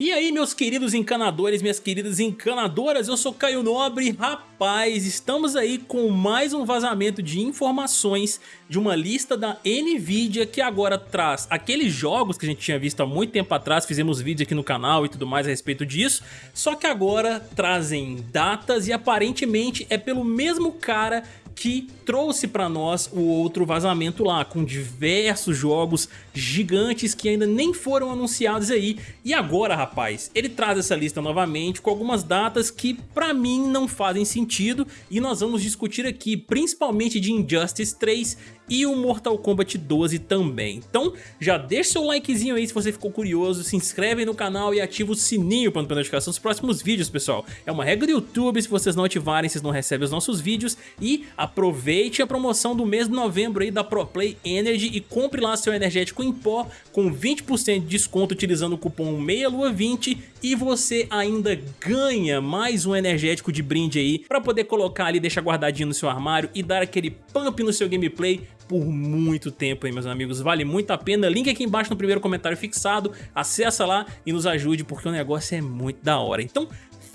E aí meus queridos encanadores, minhas queridas encanadoras, eu sou Caio Nobre, rapaz, estamos aí com mais um vazamento de informações de uma lista da Nvidia que agora traz aqueles jogos que a gente tinha visto há muito tempo atrás, fizemos vídeo aqui no canal e tudo mais a respeito disso, só que agora trazem datas e aparentemente é pelo mesmo cara que trouxe para nós o outro vazamento lá, com diversos jogos gigantes que ainda nem foram anunciados aí. E agora, rapaz, ele traz essa lista novamente com algumas datas que para mim não fazem sentido e nós vamos discutir aqui, principalmente de Injustice 3 e o Mortal Kombat 12 também. Então já deixa seu likezinho aí se você ficou curioso, se inscreve no canal e ativa o sininho para não perder notificação dos próximos vídeos, pessoal. É uma regra do YouTube, se vocês não ativarem, vocês não recebem os nossos vídeos e aproveite a promoção do mês de novembro aí da ProPlay Energy e compre lá seu energético em pó com 20% de desconto utilizando o cupom MEIALUA20 e você ainda ganha mais um energético de brinde aí para poder colocar ali, deixar guardadinho no seu armário e dar aquele pump no seu gameplay por muito tempo aí, meus amigos. Vale muito a pena. Link aqui embaixo no primeiro comentário fixado. Acessa lá e nos ajude, porque o negócio é muito da hora. Então,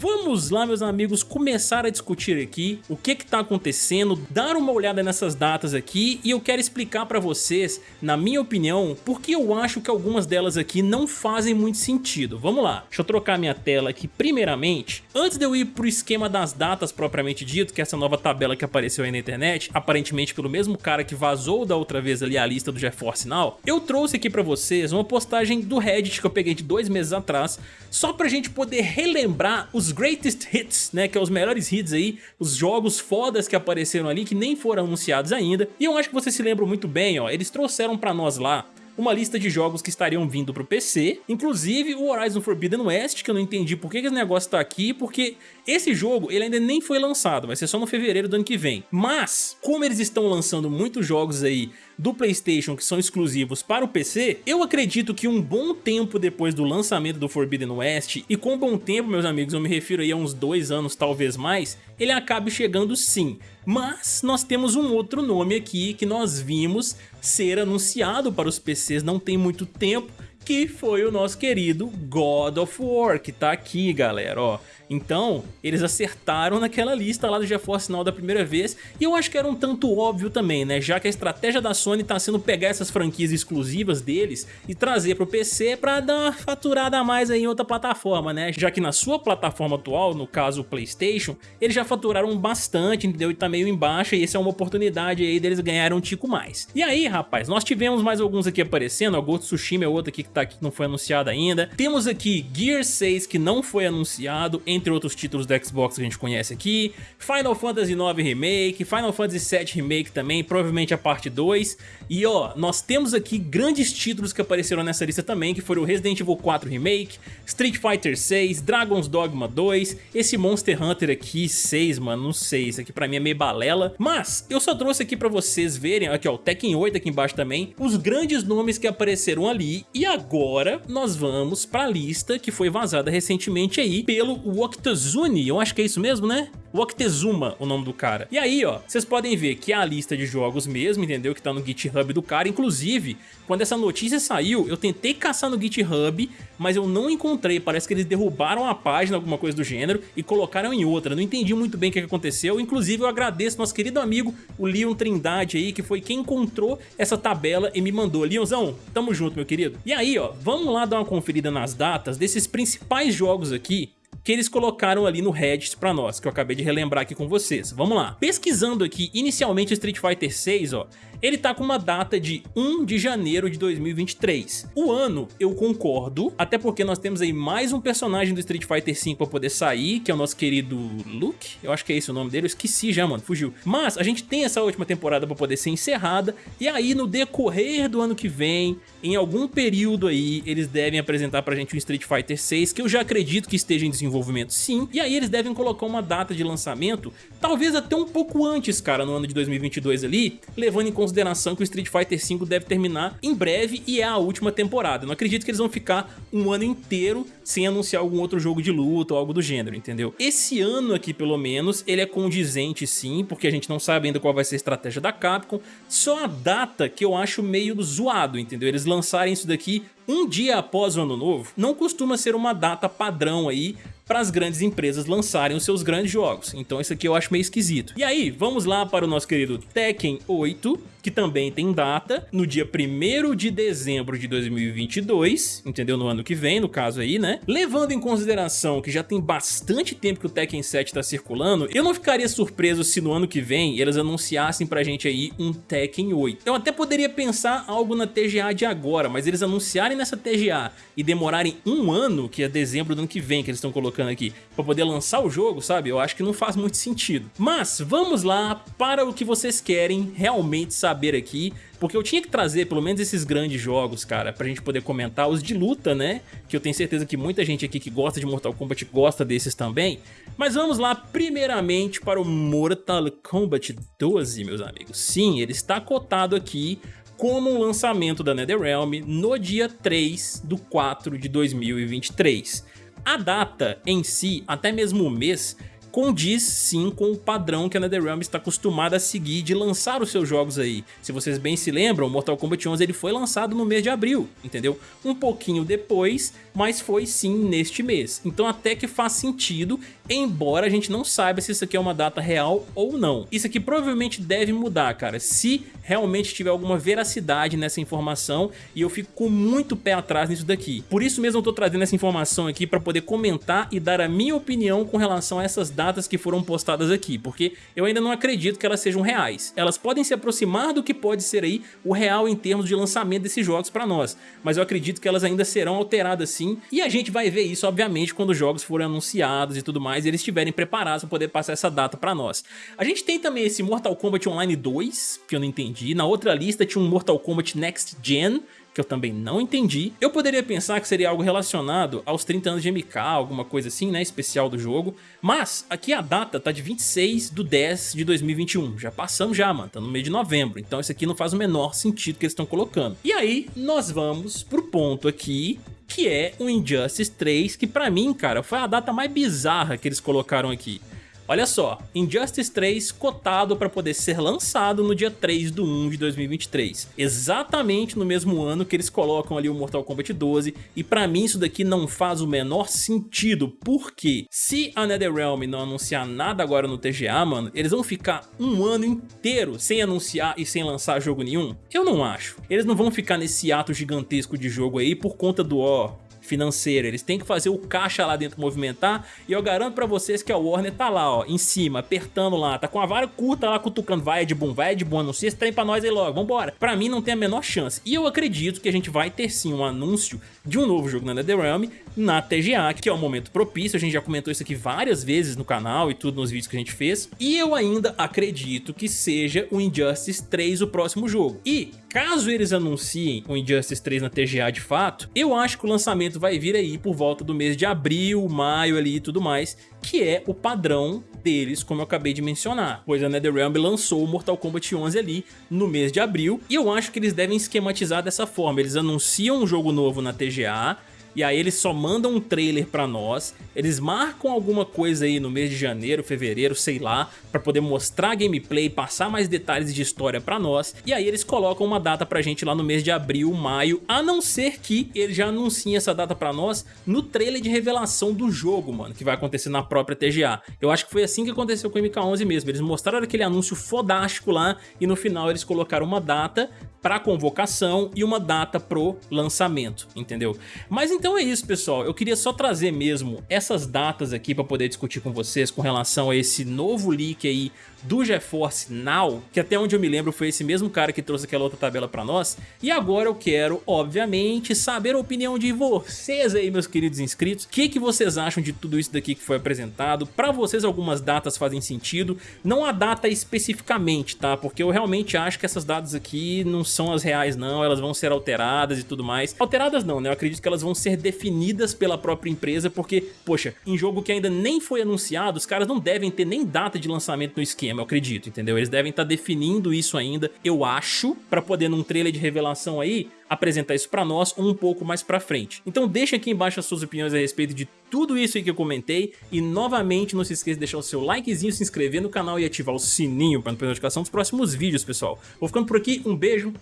Vamos lá, meus amigos, começar a discutir aqui o que está acontecendo, dar uma olhada nessas datas aqui e eu quero explicar para vocês, na minha opinião, porque eu acho que algumas delas aqui não fazem muito sentido. Vamos lá, deixa eu trocar minha tela aqui primeiramente. Antes de eu ir pro esquema das datas propriamente dito, que é essa nova tabela que apareceu aí na internet, aparentemente pelo mesmo cara que vazou da outra vez ali a lista do GeForce Now, eu trouxe aqui para vocês uma postagem do Reddit que eu peguei de dois meses atrás, só pra gente poder relembrar os greatest hits, né, que é os melhores hits aí, os jogos fodas que apareceram ali que nem foram anunciados ainda. E eu acho que vocês se lembram muito bem, ó, eles trouxeram pra nós lá uma lista de jogos que estariam vindo pro PC, inclusive o Horizon Forbidden West, que eu não entendi por que esse negócio tá aqui, porque esse jogo ele ainda nem foi lançado, vai ser só no fevereiro do ano que vem. Mas, como eles estão lançando muitos jogos aí do Playstation que são exclusivos para o PC, eu acredito que um bom tempo depois do lançamento do Forbidden West, e com bom tempo meus amigos eu me refiro aí a uns dois anos talvez mais, ele acabe chegando sim. Mas nós temos um outro nome aqui que nós vimos ser anunciado para os PCs não tem muito tempo, que foi o nosso querido God of War, que tá aqui galera, ó. Então, eles acertaram naquela lista lá do GeForce Now da primeira vez, e eu acho que era um tanto óbvio também, né? Já que a estratégia da Sony tá sendo pegar essas franquias exclusivas deles e trazer pro PC pra dar uma faturada a mais aí em outra plataforma, né? Já que na sua plataforma atual, no caso o Playstation, eles já faturaram bastante, entendeu? E tá meio em baixa, e essa é uma oportunidade aí deles ganharem um tico mais. E aí, rapaz, nós tivemos mais alguns aqui aparecendo, o Ghost Tsushima é outro aqui que tá aqui que não foi anunciado ainda. Temos aqui Gear 6 que não foi anunciado, entre outros títulos do Xbox que a gente conhece aqui, Final Fantasy IX Remake, Final Fantasy VII Remake também, provavelmente a parte 2, e ó, nós temos aqui grandes títulos que apareceram nessa lista também, que foram Resident Evil 4 Remake, Street Fighter 6, Dragon's Dogma 2, esse Monster Hunter aqui, 6, mano, não sei, isso aqui pra mim é meio balela, mas eu só trouxe aqui pra vocês verem, aqui ó, o Tekken 8 aqui embaixo também, os grandes nomes que apareceram ali, e agora nós vamos pra lista que foi vazada recentemente aí pelo Octazune, eu acho que é isso mesmo, né? Octezuma, o nome do cara. E aí, ó, vocês podem ver que é a lista de jogos mesmo, entendeu? Que tá no GitHub do cara. Inclusive, quando essa notícia saiu, eu tentei caçar no GitHub, mas eu não encontrei. Parece que eles derrubaram a página, alguma coisa do gênero, e colocaram em outra. Não entendi muito bem o que aconteceu. Inclusive, eu agradeço nosso querido amigo, o Leon Trindade aí, que foi quem encontrou essa tabela e me mandou. Leonzão, tamo junto, meu querido. E aí, ó, vamos lá dar uma conferida nas datas desses principais jogos aqui que eles colocaram ali no Reddit pra nós, que eu acabei de relembrar aqui com vocês. Vamos lá. Pesquisando aqui, inicialmente Street Fighter 6, ó, ele tá com uma data de 1 de janeiro de 2023. O ano, eu concordo, até porque nós temos aí mais um personagem do Street Fighter 5 pra poder sair, que é o nosso querido Luke, eu acho que é esse o nome dele, eu esqueci já, mano, fugiu. Mas a gente tem essa última temporada pra poder ser encerrada, e aí no decorrer do ano que vem, em algum período aí, eles devem apresentar pra gente o Street Fighter 6, que eu já acredito que esteja em desenvolvimento sim, e aí eles devem colocar uma data de lançamento, talvez até um pouco antes, cara, no ano de 2022 ali, levando em consideração que o Street Fighter V deve terminar em breve e é a última temporada. Não acredito que eles vão ficar um ano inteiro sem anunciar algum outro jogo de luta ou algo do gênero, entendeu? Esse ano aqui, pelo menos, ele é condizente sim, porque a gente não sabe ainda qual vai ser a estratégia da Capcom, só a data que eu acho meio zoado, entendeu? Eles lançarem isso daqui um dia após o ano novo não costuma ser uma data padrão aí para as grandes empresas lançarem os seus grandes jogos. Então isso aqui eu acho meio esquisito. E aí, vamos lá para o nosso querido Tekken 8, que também tem data, no dia 1 de dezembro de 2022, entendeu? No ano que vem, no caso aí, né? Levando em consideração que já tem bastante tempo que o Tekken 7 está circulando, eu não ficaria surpreso se no ano que vem eles anunciassem pra gente aí um Tekken 8. Eu até poderia pensar algo na TGA de agora, mas eles anunciarem nessa TGA e demorarem um ano, que é dezembro do ano que vem que eles estão colocando aqui, pra poder lançar o jogo, sabe? Eu acho que não faz muito sentido. Mas vamos lá para o que vocês querem realmente saber saber aqui, porque eu tinha que trazer pelo menos esses grandes jogos, cara, pra gente poder comentar os de luta, né? Que eu tenho certeza que muita gente aqui que gosta de Mortal Kombat gosta desses também. Mas vamos lá, primeiramente, para o Mortal Kombat 12, meus amigos. Sim, ele está cotado aqui como um lançamento da NetherRealm no dia 3 do 4 de 2023. A data em si, até mesmo o mês, condiz sim com o padrão que a NetherRealm está acostumada a seguir de lançar os seus jogos aí. Se vocês bem se lembram, Mortal Kombat 11 ele foi lançado no mês de abril, entendeu? Um pouquinho depois, mas foi sim neste mês. Então até que faz sentido, embora a gente não saiba se isso aqui é uma data real ou não. Isso aqui provavelmente deve mudar, cara, se realmente tiver alguma veracidade nessa informação e eu fico com muito pé atrás nisso daqui. Por isso mesmo eu tô trazendo essa informação aqui para poder comentar e dar a minha opinião com relação a essas datas datas que foram postadas aqui, porque eu ainda não acredito que elas sejam reais. Elas podem se aproximar do que pode ser aí o real em termos de lançamento desses jogos para nós, mas eu acredito que elas ainda serão alteradas sim, e a gente vai ver isso obviamente quando os jogos forem anunciados e tudo mais, e eles estiverem preparados para poder passar essa data para nós. A gente tem também esse Mortal Kombat Online 2, que eu não entendi, na outra lista tinha um Mortal Kombat Next Gen, que eu também não entendi. Eu poderia pensar que seria algo relacionado aos 30 anos de MK, alguma coisa assim, né, especial do jogo, mas aqui a data tá de 26 de 10 de 2021, já passamos já, mano, tá no mês de novembro, então isso aqui não faz o menor sentido que eles estão colocando. E aí, nós vamos pro ponto aqui que é o Injustice 3, que pra mim, cara, foi a data mais bizarra que eles colocaram aqui. Olha só, Injustice 3 cotado para poder ser lançado no dia 3 do 1 de 2023. Exatamente no mesmo ano que eles colocam ali o Mortal Kombat 12 e para mim isso daqui não faz o menor sentido, porque se a NetherRealm não anunciar nada agora no TGA, mano, eles vão ficar um ano inteiro sem anunciar e sem lançar jogo nenhum? Eu não acho. Eles não vão ficar nesse ato gigantesco de jogo aí por conta do, ó, financeiro, eles têm que fazer o caixa lá dentro movimentar e eu garanto pra vocês que a Warner tá lá, ó, em cima, apertando lá, tá com a vara curta lá, cutucando, vai de bom, vai de bom, anuncia esse trem pra nós aí logo, vambora. Pra mim não tem a menor chance, e eu acredito que a gente vai ter sim um anúncio de um novo jogo na NetherRealm na TGA, que é o momento propício, a gente já comentou isso aqui várias vezes no canal e tudo nos vídeos que a gente fez, e eu ainda acredito que seja o Injustice 3 o próximo jogo. E caso eles anunciem o Injustice 3 na TGA de fato, eu acho que o lançamento vai vir aí por volta do mês de abril, maio ali e tudo mais, que é o padrão deles, como eu acabei de mencionar, pois a NetherRealm lançou o Mortal Kombat 11 ali no mês de abril, e eu acho que eles devem esquematizar dessa forma, eles anunciam um jogo novo na TGA, e aí eles só mandam um trailer pra nós, eles marcam alguma coisa aí no mês de janeiro, fevereiro, sei lá, pra poder mostrar gameplay, passar mais detalhes de história pra nós, e aí eles colocam uma data pra gente lá no mês de abril, maio, a não ser que eles já anunciem essa data pra nós no trailer de revelação do jogo, mano, que vai acontecer na própria TGA. Eu acho que foi assim que aconteceu com o MK11 mesmo, eles mostraram aquele anúncio fodástico lá, e no final eles colocaram uma data pra convocação e uma data pro lançamento, entendeu? Mas então é isso, pessoal. Eu queria só trazer mesmo essas datas aqui pra poder discutir com vocês com relação a esse novo leak aí do GeForce Now, que até onde eu me lembro foi esse mesmo cara que trouxe aquela outra tabela pra nós. E agora eu quero, obviamente, saber a opinião de vocês aí, meus queridos inscritos. O que, que vocês acham de tudo isso daqui que foi apresentado? Pra vocês algumas datas fazem sentido, não a data especificamente, tá? Porque eu realmente acho que essas datas aqui não são as reais não, elas vão ser alteradas e tudo mais. Alteradas não, né? Eu acredito que elas vão ser definidas pela própria empresa, porque, poxa, em jogo que ainda nem foi anunciado, os caras não devem ter nem data de lançamento no esquema eu acredito, entendeu? Eles devem estar tá definindo isso ainda, eu acho, pra poder num trailer de revelação aí, apresentar isso pra nós um pouco mais pra frente. Então deixa aqui embaixo as suas opiniões a respeito de tudo isso aí que eu comentei e novamente não se esqueça de deixar o seu likezinho, se inscrever no canal e ativar o sininho para não perder notificação dos próximos vídeos, pessoal. Vou ficando por aqui, um beijo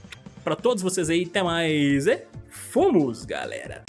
pra todos vocês aí, até mais e fomos, galera!